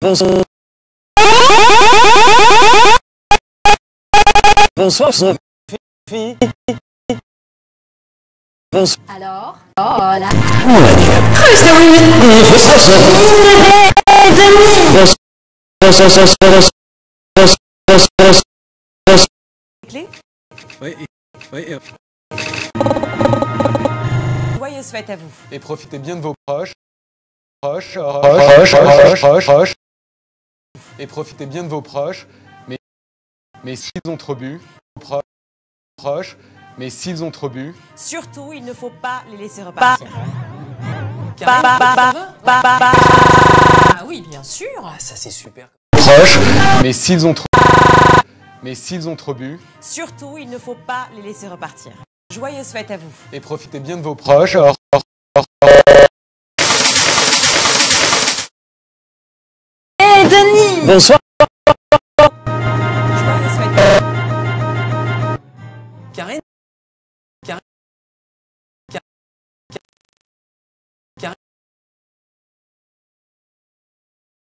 Bonsoir. Bonsoir, Sophie. Bonsoir. Alors Oh là Oui, oui, à vous. Et profitez bien de vos proches. Proches, proches, proches, proches, proches. Et profitez bien de vos proches. Mais, mais s'ils ont trop bu, proches, proches. Mais s'ils ont trop bu, Surtout, il ne faut pas les laisser repartir. Ba- ba- ba- Ah oui, bien sûr. Ça, c'est super. proches. Mais s'ils ont trop, mais s'ils ont trop bu, Surtout, il ne faut pas les laisser repartir. Joyeuses fêtes à vous. et profitez bien de vos proches. Bonsoir. Joyeuses fêtes à vous. Karine Karine Karine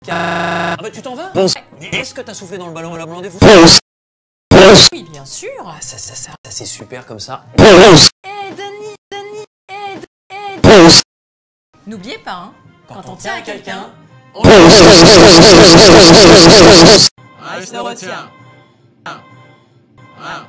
Ah bah tu t'en vas Est-ce que t'as soufflé dans le ballon à la blonde Oui, bien sûr. Ah, ça, ça, ça, ça, c'est super comme ça. Eh, Denis, Denis, eh, D- eh, D- N'oubliez pas, hein, quand on tient à quelqu'un, on Ah, il se retient. Ah.